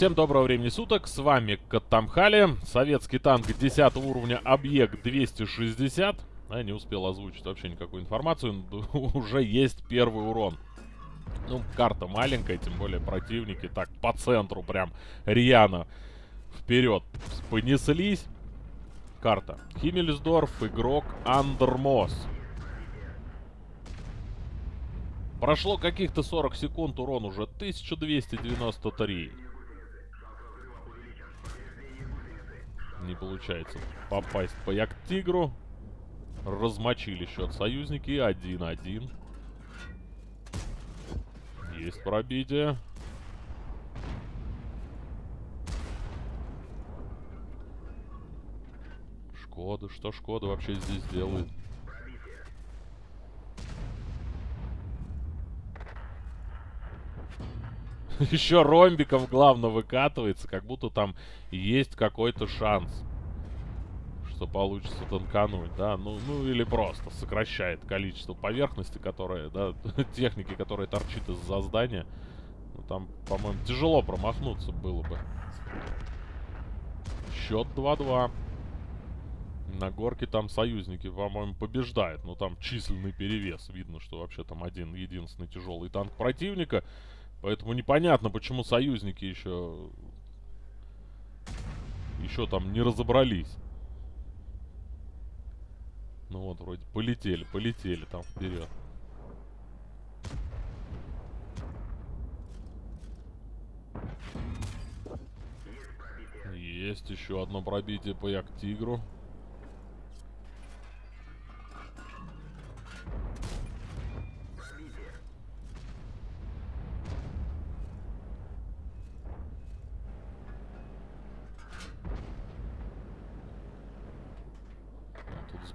Всем доброго времени суток, с вами Катамхали, советский танк 10 уровня, объект 260. Я не успел озвучить вообще никакую информацию, уже есть первый урон. Ну, карта маленькая, тем более противники так по центру прям рьяно вперед понеслись. Карта. Химмельсдорф, игрок Андермос. Прошло каких-то 40 секунд, урон уже 1293. Не получается попасть по Як-Тигру. Размочили счет союзники. 1-1. Есть пробитие. Шкода. Что Шкода вообще здесь делает? Еще ромбиком главное выкатывается, как будто там есть какой-то шанс, что получится танкануть, да, ну, ну или просто сокращает количество поверхности, которая, да, техники, которая торчит из-за здания. Ну, там, по-моему, тяжело промахнуться было бы. Счет 2-2. На горке там союзники, по-моему, побеждают. Но там численный перевес. Видно, что вообще там один единственный тяжелый танк противника. Поэтому непонятно, почему союзники еще... Еще там не разобрались. Ну вот, вроде полетели, полетели там вперед. Есть еще одно пробитие по Як-Тигру.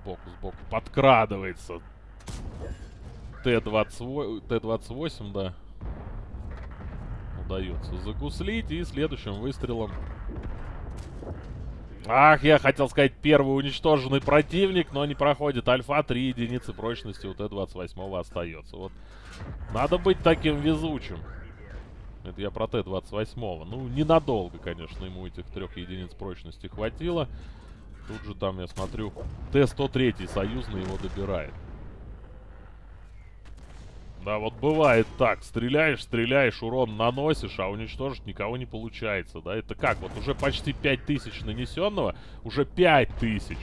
Сбоку, сбоку. Подкрадывается. Т-28, Т-28, да. Удается загуслить. И следующим выстрелом... Ах, я хотел сказать первый уничтоженный противник, но не проходит. Альфа 3 единицы прочности у Т-28 остается. Вот. Надо быть таким везучим. Это я про Т-28. Ну, ненадолго, конечно, ему этих трех единиц прочности хватило. Тут же там, я смотрю, Т-103 союзный его добирает. Да, вот бывает так. Стреляешь, стреляешь, урон наносишь, а уничтожить никого не получается, да? Это как? Вот уже почти 5000 нанесенного, уже 5000.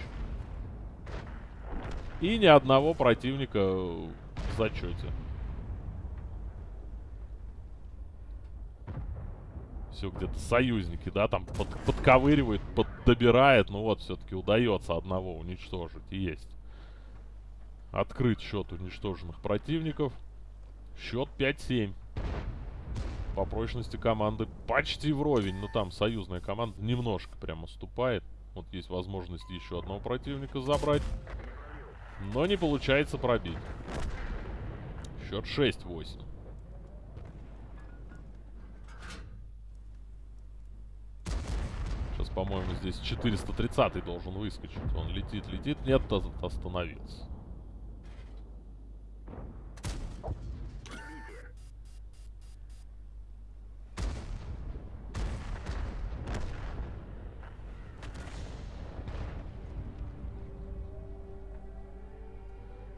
И ни одного противника в зачете. Все где-то союзники, да, там под, подковыривает, поддобирает. Ну вот, все-таки удается одного уничтожить. Есть. Открыть счет уничтоженных противников. Счет 5-7. По прочности команды почти вровень. Но там союзная команда немножко прям уступает. Вот есть возможность еще одного противника забрать. Но не получается пробить. Счет 6-8. По-моему, здесь 430 должен выскочить. Он летит, летит. Нет, остановился.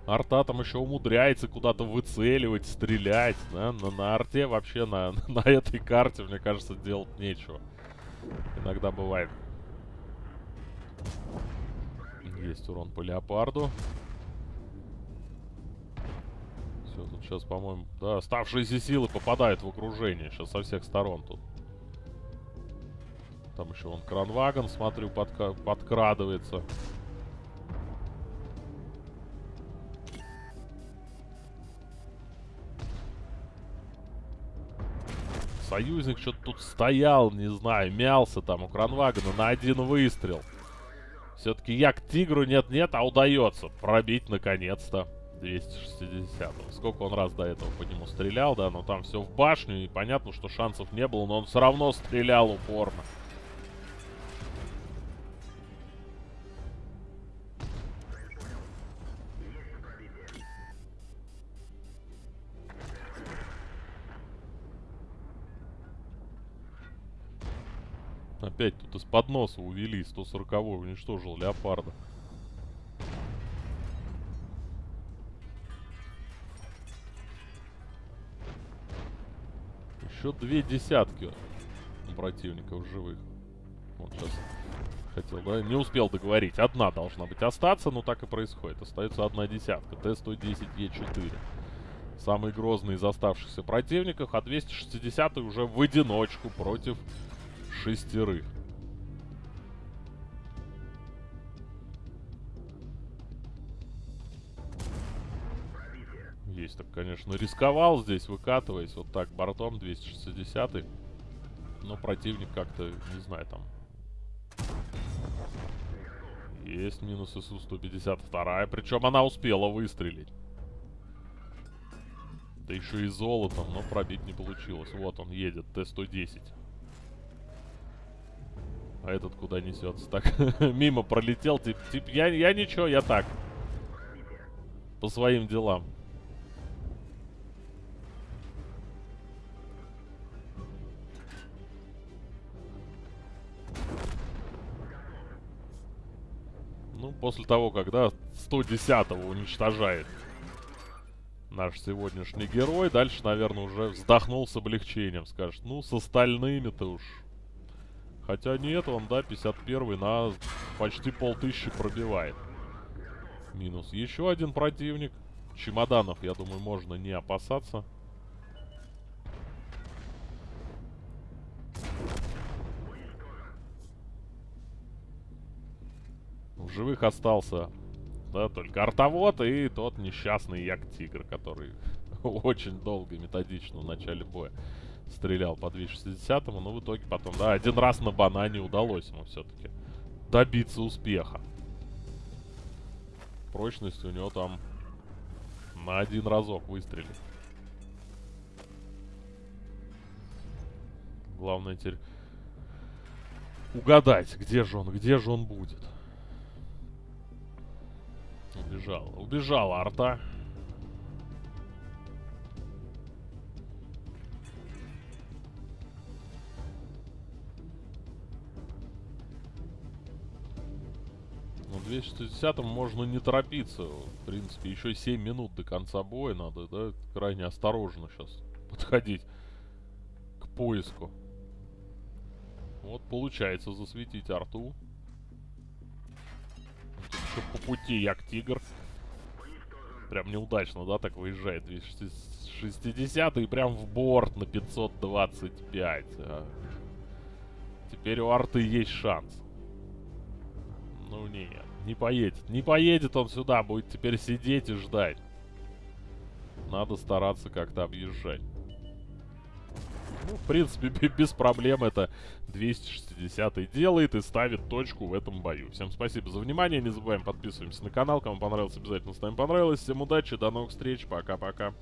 Арта там еще умудряется куда-то выцеливать, стрелять, да? На, на арте вообще на, на этой карте, мне кажется, делать нечего. Иногда бывает. Есть урон по леопарду. Все, тут сейчас, по-моему... Да, оставшиеся силы попадают в окружение. Сейчас со всех сторон тут. Там еще вон кранвагон, смотрю, подка подкрадывается. Союзник что-то тут стоял, не знаю, мялся там у кранвагона на один выстрел. Все-таки я к тигру нет-нет, а удается пробить наконец-то 260 -го. Сколько он раз до этого по нему стрелял, да, но там все в башню, и понятно, что шансов не было, но он все равно стрелял упорно. Опять тут из-под носа увели. 140-й уничтожил леопарда. Еще две десятки противников живых. Вот сейчас хотел, да? Не успел договорить. Одна должна быть остаться, но так и происходит. Остается одна десятка. Т-110Е4. Самый грозный из оставшихся противников, а 260 уже в одиночку против шестерых. Есть так, конечно, рисковал здесь, выкатываясь вот так бортом 260 -й. Но противник как-то, не знаю, там... Есть минус СУ-152, причем она успела выстрелить. Да еще и золотом, но пробить не получилось. Вот он едет, Т-110. А этот куда несется? Так, мимо пролетел. Тип, тип, я, я ничего, я так. По своим делам. Ну, после того, когда 110-го уничтожает наш сегодняшний герой, дальше, наверное, уже вздохнул с облегчением. Скажет, ну, с остальными-то уж Хотя нет, он, да, 51 на почти полтыщи пробивает. Минус. Еще один противник. Чемоданов, я думаю, можно не опасаться. В живых остался, да, только артовод и тот несчастный Як-Тигр, который очень долго и методично в начале боя стрелял по 260-му, но в итоге потом, да, один раз на банане удалось ему все-таки добиться успеха. Прочность у него там на один разок выстрелит. Главное теперь угадать, где же он, где же он будет. Убежал, убежала арта. Ну, 260 можно не торопиться. В принципе, еще 7 минут до конца боя надо, да, крайне осторожно сейчас подходить к поиску. Вот получается засветить арту. Тут еще по пути як-тигр. Прям неудачно, да, так выезжает 260 и прям в борт на 525. А. Теперь у арты есть шанс. Ну нет, не поедет. Не поедет он сюда, будет теперь сидеть и ждать. Надо стараться как-то объезжать. Ну, в принципе, без проблем это 260 делает и ставит точку в этом бою. Всем спасибо за внимание, не забываем подписываемся на канал. Кому понравилось, обязательно ставим понравилось. Всем удачи, до новых встреч, пока-пока.